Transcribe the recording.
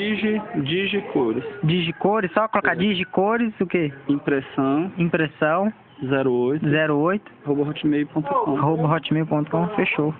Digi, Digicores. Digicores, só colocar É. Digicores, o quê? Impressão Impressão 08, 08, arroba hotmail.com. arroba hotmail.com, fechou.